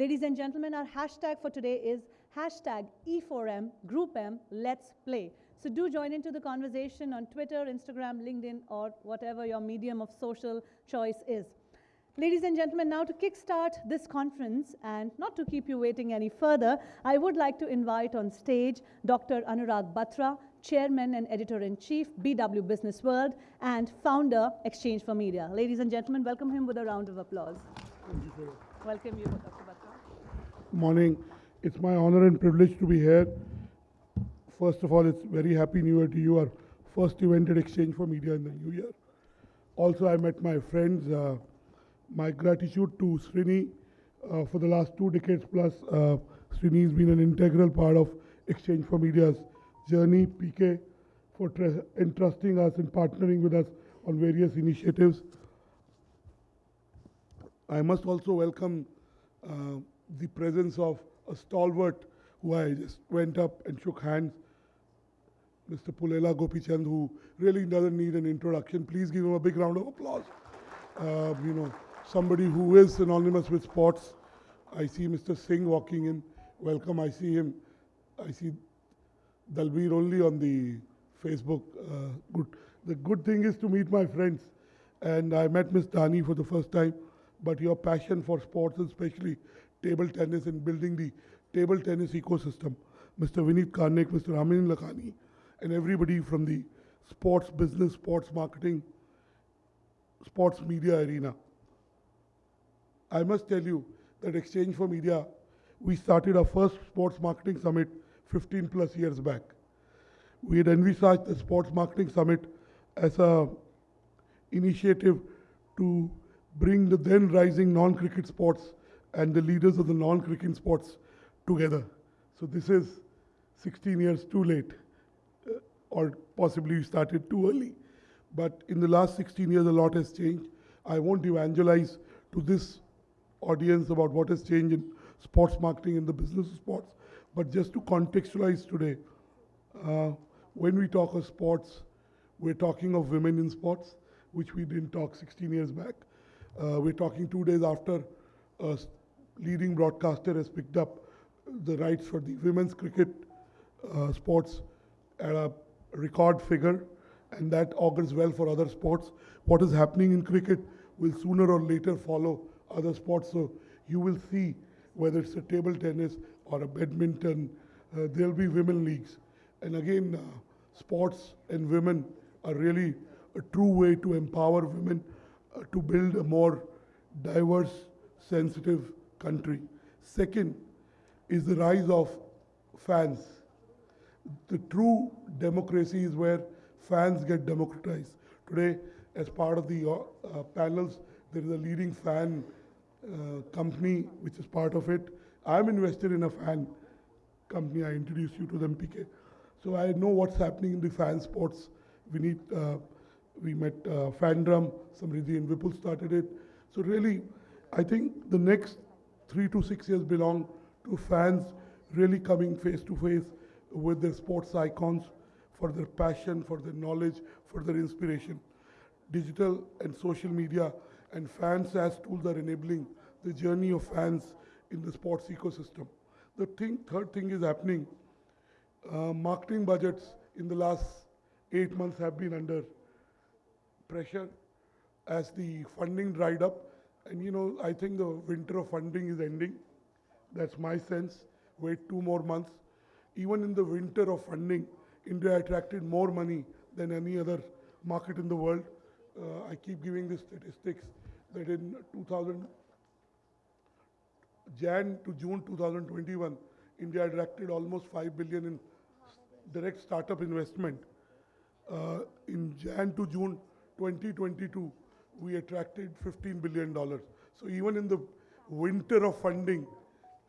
Ladies and gentlemen, our hashtag for today is hashtag E4M Group M Let's Play. So do join into the conversation on Twitter, Instagram, LinkedIn, or whatever your medium of social choice is. Ladies and gentlemen, now to kickstart this conference and not to keep you waiting any further, I would like to invite on stage Dr. Anurag Batra, Chairman and Editor-in-Chief, BW Business World, and founder, Exchange for Media. Ladies and gentlemen, welcome him with a round of applause. Thank you, sir. Welcome you, Dr. Morning. It's my honor and privilege to be here. First of all, it's very happy New Year to you. Our first event at Exchange for Media in the New Year. Also, I met my friends. Uh, my gratitude to Srini uh, for the last two decades plus. Uh, Srini has been an integral part of Exchange for Media's journey. PK for tr- entrusting us and partnering with us on various initiatives. I must also welcome uh, the presence of a stalwart who I just went up and shook hands, Mr. Pullela Gopichand, who really doesn't need an introduction. Please give him a big round of applause. Uh, you know, somebody who is synonymous with sports. I see Mr. Singh walking in. Welcome. I see him. I see Dalbir only on the Facebook. Uh, good. The good thing is to meet my friends. And I met Miss Dani for the first time. But your passion for sports, especially table tennis and building the table tennis ecosystem, Mr. Vineet Karnik, Mr. Amin Lakhani, and everybody from the sports business, sports marketing, sports media arena. I must tell you that Exchange for Media, we started our first sports marketing summit 15 plus years back. We had envisaged the sports marketing summit as a initiative to bring the then rising non-cricket sports and the leaders of the non-cricket sports together. So this is 16 years too late, uh, or possibly we started too early. But in the last 16 years, a lot has changed. I won't evangelize to this audience about what has changed in sports marketing in the business of sports, but just to contextualize today, uh, when we talk of sports, we're talking of women in sports, which we didn't talk 16 years back. Uh, we're talking two days after a leading broadcaster has picked up the rights for the women's cricket uh, sports at a record figure, and that augurs well for other sports. What is happening in cricket will sooner or later follow other sports. So you will see whether it's a table tennis or a badminton, uh, there'll be women leagues. And again, uh, sports and women are really a true way to empower women uh, to build a more diverse, sensitive country. Second is the rise of fans. The true democracy is where fans get democratized. Today, as part of the uh, uh, panels, there is a leading fan uh, company which is part of it. I'm invested in a fan company. I introduced you to them, PK. So I know what's happening in the fan sports. We need, uh, we met uh, Fandom, Samriddhi and Vipul started it. So really, I think the next three to six years belong to fans really coming face to face with their sports icons for their passion, for their knowledge, for their inspiration. Digital and social media and fans as tools are enabling the journey of fans in the sports ecosystem. The thing, third thing is happening. Uh, marketing budgets in the last eight months have been under pressure as the funding dried up. And you know, I think the winter of funding is ending. That's my sense. Wait two more months. Even in the winter of funding, India attracted more money than any other market in the world. Uh, I keep giving the statistics that in 2000, Jan to June 2021, India attracted almost 5 billion in direct startup investment. Uh, in Jan to June 2022, we attracted 15 billion dollars. So even in the winter of funding,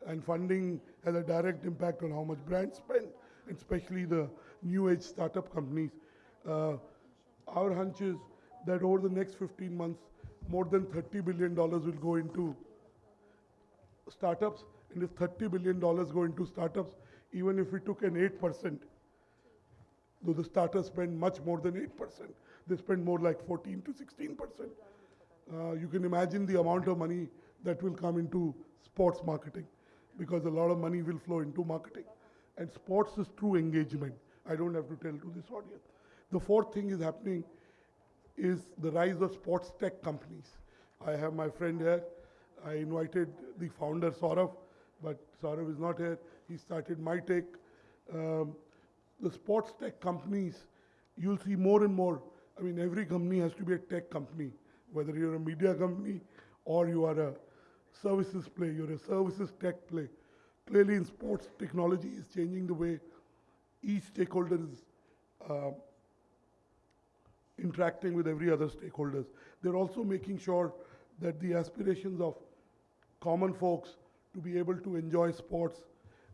and funding has a direct impact on how much brands spend, especially the new age startup companies. Uh, our hunch is that over the next 15 months, more than 30 billion dollars will go into startups, and if 30 billion dollars go into startups, even if we took an 8%, though the starters spend much more than 8%, they spend more like 14 to 16%. Uh, you can imagine the amount of money that will come into sports marketing because a lot of money will flow into marketing. And sports is true engagement. I don't have to tell to this audience. The fourth thing is happening is the rise of sports tech companies. I have my friend here. I invited the founder, Saurav, but Saurav is not here. He started MyTech. Um, the sports tech companies, you'll see more and more. I mean, every company has to be a tech company, whether you're a media company or you are a services play, you're a services tech play. Clearly, in sports, technology is changing the way each stakeholder is uh, interacting with every other stakeholders. They're also making sure that the aspirations of common folks to be able to enjoy sports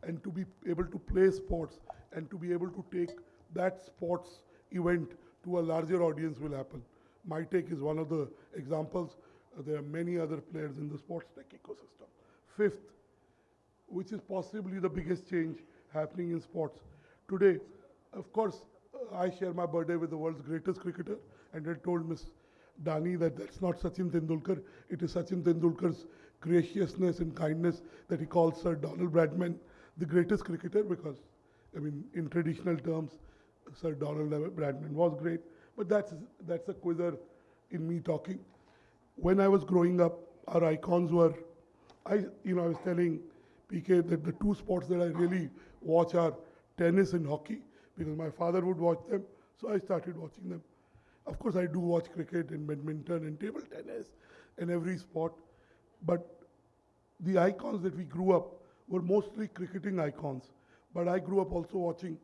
and to be able to play sports and to be able to take that sports event to a larger audience will happen. MyTech is one of the examples. Uh, there are many other players in the sports tech ecosystem. Fifth, which is possibly the biggest change happening in sports. Today, of course, uh, I share my birthday with the world's greatest cricketer, and I told Miss Dani that that's not Sachin Tendulkar. It is Sachin Tendulkar's graciousness and kindness that he calls Sir Donald Bradman the greatest cricketer because, I mean, in traditional terms, Sir Donald Bradman was great. But that's that's a quizzer in me talking. When I was growing up, our icons were, I you know I was telling PK that the two sports that I really watch are tennis and hockey because my father would watch them, so I started watching them. Of course, I do watch cricket and badminton and table tennis and every sport, but the icons that we grew up were mostly cricketing icons. But I grew up also watching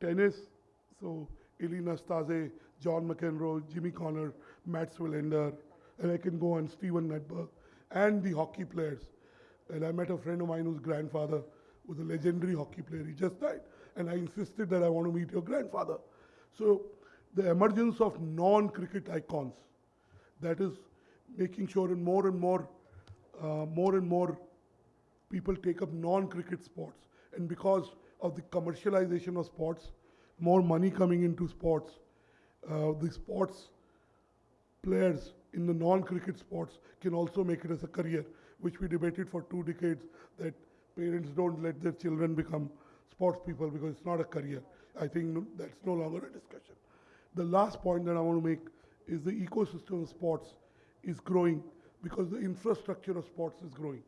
tennis, so Ilie Nastase, John McEnroe, Jimmy Connor, Mats Wilander, and I can go on Stefan Edberg, and the hockey players. And I met a friend of mine whose grandfather was a legendary hockey player. He just died. And I insisted that I want to meet your grandfather. So the emergence of non-cricket icons, that is making sure and more and more, uh, more and more people take up non-cricket sports. And because of the commercialization of sports, more money coming into sports, uh, the sports players in the non-cricket sports can also make it as a career, which we debated for two decades that parents don't let their children become sports people because it's not a career. I think that's no longer a discussion. The last point that I want to make is the ecosystem of sports is growing because the infrastructure of sports is growing.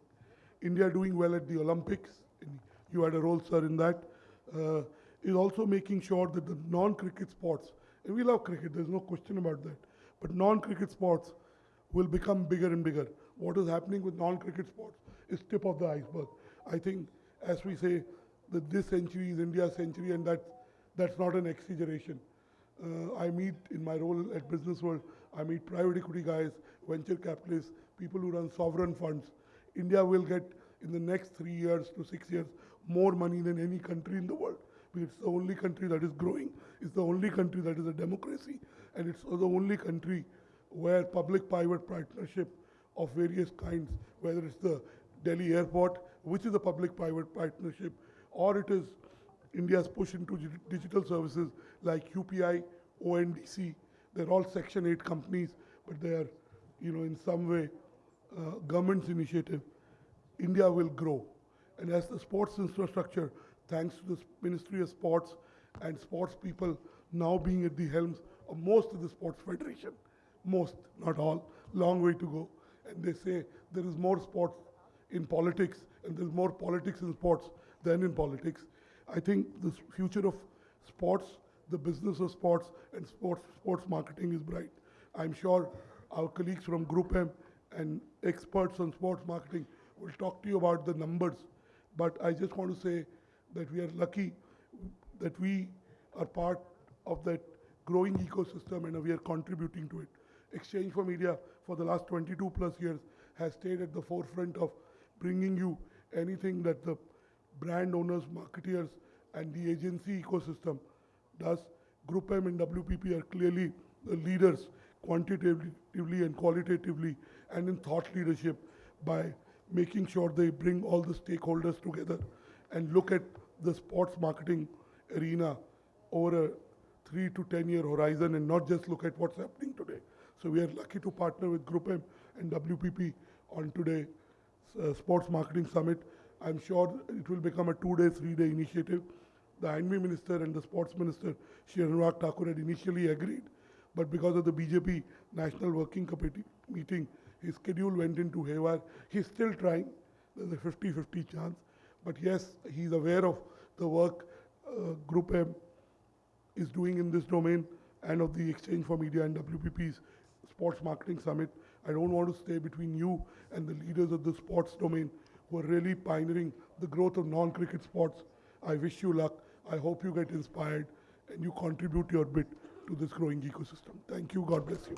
India doing well at the Olympics, you had a role, sir, in that. Uh, is also making sure that the non-cricket sports, and we love cricket, there's no question about that, but non-cricket sports will become bigger and bigger. What is happening with non-cricket sports is tip of the iceberg. I think, as we say, that this century is India's century, and that, that's not an exaggeration. Uh, I meet in my role at Business World, I meet private equity guys, venture capitalists, people who run sovereign funds, India will get in the next three years to six years more money than any country in the world. It's the only country that is growing, it's the only country that is a democracy, and it's the only country where public-private partnership of various kinds, whether it's the Delhi airport, which is a public-private partnership, or it is India's push into digital services like UPI, ONDC, they're all Section 8 companies, but they are, you know, in some way uh, government's initiative, India will grow. And as the sports infrastructure, thanks to the Ministry of Sports and sports people now being at the helms of most of the sports federation, most, not all, long way to go. And they say there is more sports in politics and there's more politics in sports than in politics. I think the future of sports, the business of sports and sports, sports marketing is bright. I'm sure our colleagues from Group M and experts on sports marketing will talk to you about the numbers. But I just want to say that we are lucky that we are part of that growing ecosystem and we are contributing to it. Exchange for Media for the last 22 plus years has stayed at the forefront of bringing you anything that the brand owners, marketeers, and the agency ecosystem does. Group M and WPP are clearly the leaders quantitatively and qualitatively and in thought leadership by making sure they bring all the stakeholders together and look at the sports marketing arena over a three to 10 year horizon and not just look at what's happening today. So we are lucky to partner with Group M and WPP on today's uh, Sports Marketing Summit. I'm sure it will become a two-day, three-day initiative. The I&B Minister and the Sports Minister, Shri Anurag Thakur, had initially agreed, but because of the BJP National Working Committee meeting, his schedule went into haywire. He's still trying. There's a 50-50 chance. But yes, he's aware of the work uh, Group M is doing in this domain and of the Exchange for Media and WPP's Sports Marketing Summit. I don't want to stay between you and the leaders of the sports domain who are really pioneering the growth of non-cricket sports. I wish you luck. I hope you get inspired and you contribute your bit to this growing ecosystem. Thank you. God bless you.